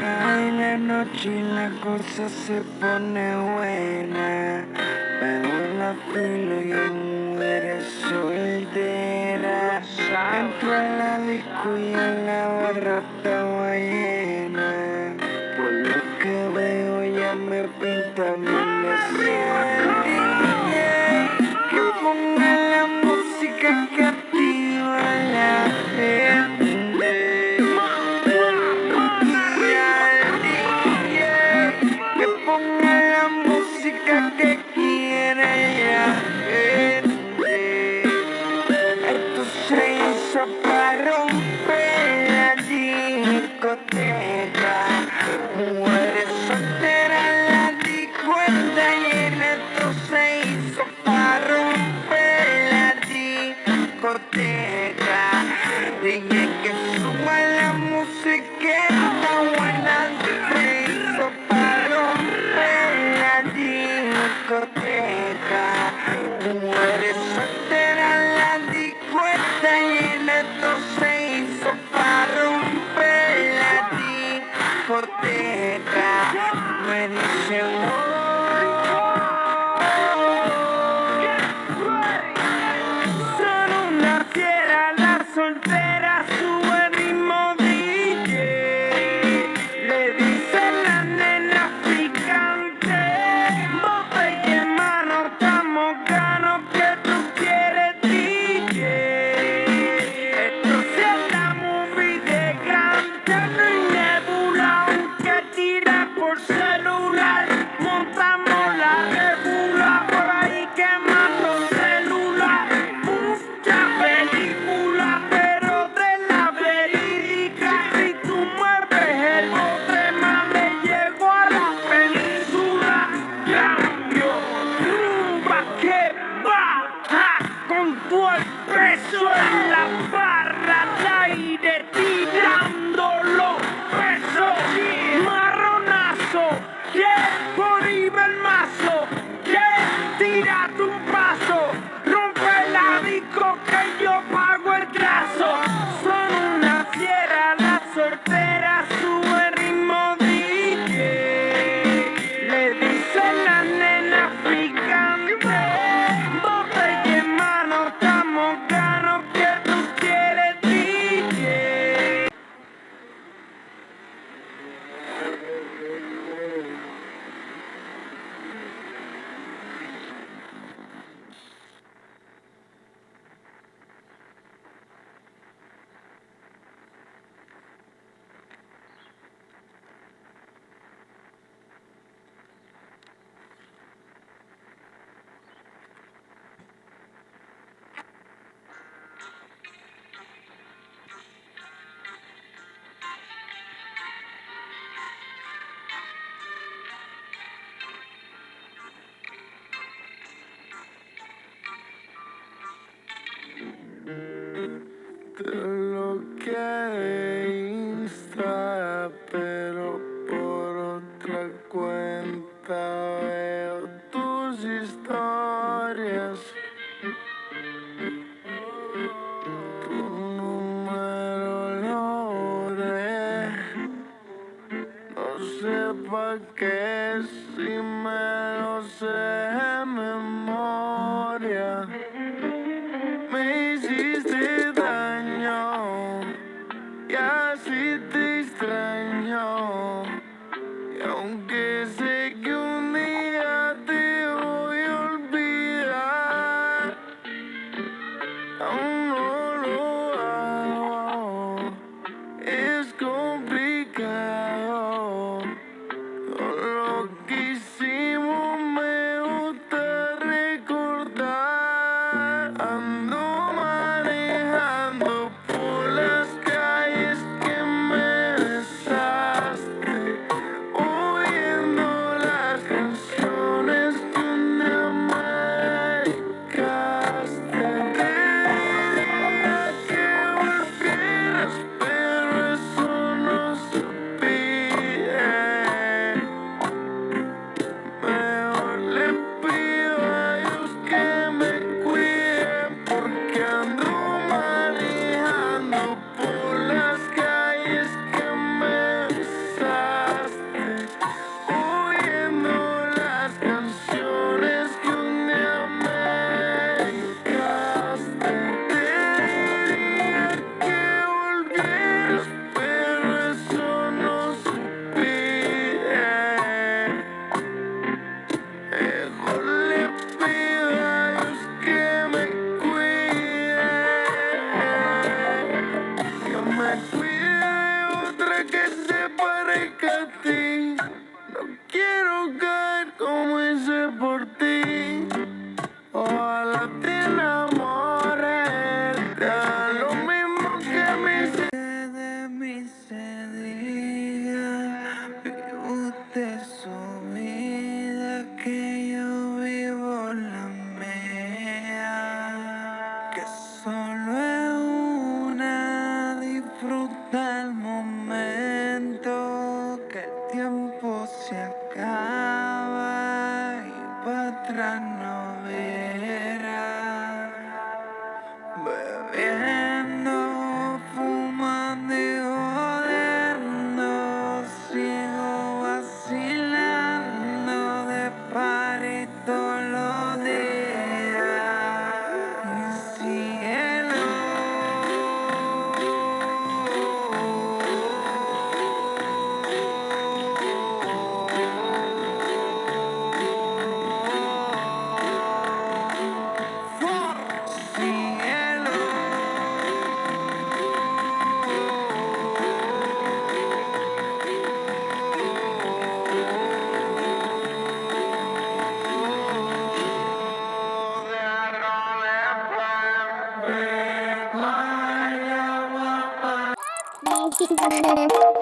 Cae la noche y la cosa se pone buena. Pego la filo y hay mujeres solteras. Entro a la disco y a la barra estaba llena. Por lo que veo ya me pinta. poner la música que ready. Lord. del momento. ひひひひ